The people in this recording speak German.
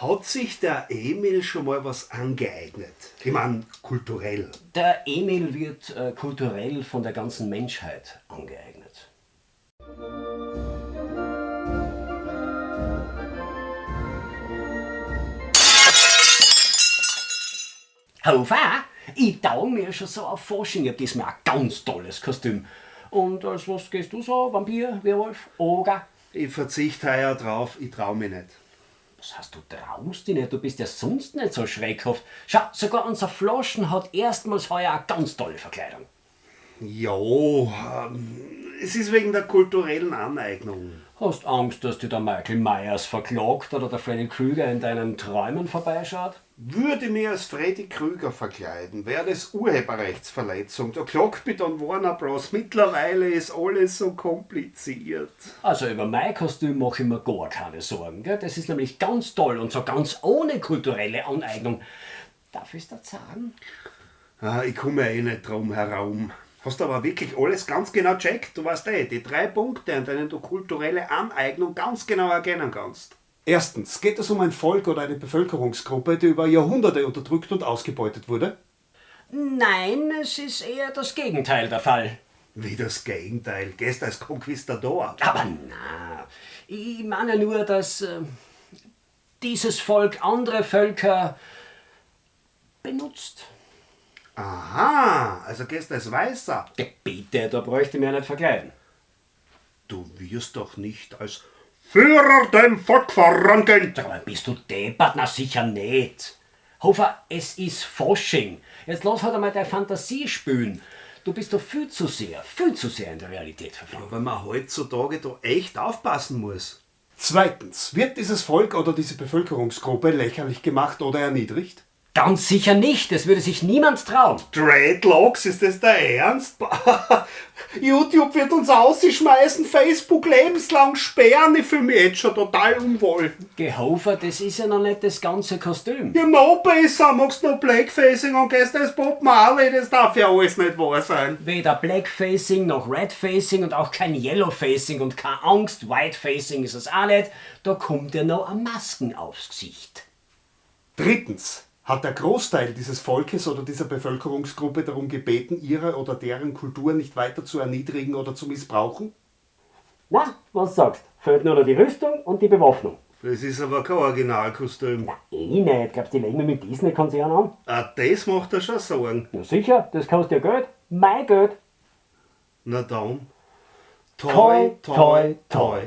Hat sich der Emil schon mal was angeeignet? Ich meine, kulturell. Der Emil wird äh, kulturell von der ganzen Menschheit angeeignet. Hofer, ich tau mir schon so auf Forschung. Ich hab diesmal ein ganz tolles Kostüm. Und als was gehst du so? Vampir, Werwolf, Oger? Ich verzichte heuer drauf, ich trau mich nicht. Was hast du traust dich nicht? Du bist ja sonst nicht so schreckhaft. Schau, sogar unser Flaschen hat erstmals heuer eine ganz tolle Verkleidung. Ja, ähm, es ist wegen der kulturellen Aneignung. Hast Angst, dass dir der Michael Myers verklagt oder der Freddy Krüger in deinen Träumen vorbeischaut? Würde mir als Freddy Krüger verkleiden, wäre das Urheberrechtsverletzung. Da klagt mich dann Warner Bros. Mittlerweile ist alles so kompliziert. Also über mein Kostüm mache ich mir gar keine Sorgen. Gell? Das ist nämlich ganz toll und so ganz ohne kulturelle Aneignung. Darf ich das sagen? Ah, ich komme eh nicht drum herum. Hast aber wirklich alles ganz genau checkt. Du weißt eh, die drei Punkte, an denen du kulturelle Aneignung ganz genau erkennen kannst. Erstens, geht es um ein Volk oder eine Bevölkerungsgruppe, die über Jahrhunderte unterdrückt und ausgebeutet wurde? Nein, es ist eher das Gegenteil der Fall. Wie das Gegenteil, gehst als Konquistador. Aber na, ich meine nur, dass äh, dieses Volk andere Völker benutzt. Aha, also gehst als Weißer. Ja, bitte, da bräuchte ich mich ja nicht verkleiden. Du wirst doch nicht als Führer dem Volk vorangehen. Sag mal, bist du deppert? Na sicher nicht. Hofer, es ist Fasching. Jetzt lass halt einmal deine Fantasie spülen. Du bist doch viel zu sehr, viel zu sehr in der Realität verfangen. Weil man heutzutage da echt aufpassen muss. Zweitens, wird dieses Volk oder diese Bevölkerungsgruppe lächerlich gemacht oder erniedrigt? Ganz sicher nicht, das würde sich niemand trauen. Dreadlocks, ist das der Ernst? YouTube wird uns ausschmeißen, Facebook lebenslang sperren, ich fühle mich jetzt schon total unwohl. Gehofer, das ist ja noch nicht das ganze Kostüm. Ja, noch besser, machst du noch Blackfacing und gehst als Bob Marley, das darf ja alles nicht wahr sein. Weder Blackfacing noch Redfacing und auch kein Yellowfacing und keine Angst, Whitefacing ist es auch nicht. Da kommt ja noch eine Masken aufs Gesicht. Drittens, hat der Großteil dieses Volkes oder dieser Bevölkerungsgruppe darum gebeten, ihre oder deren Kultur nicht weiter zu erniedrigen oder zu missbrauchen? Na, was sagst? Fehlt nur noch die Rüstung und die Bewaffnung. Das ist aber kein Originalkostüm. Eh nicht, glaubst du, die legen wir mit Disney-Konzern an? Ah, das macht er schon Sorgen. Na sicher, das kostet ja Geld. Mein Geld. Na dann. Toi, toi, toi.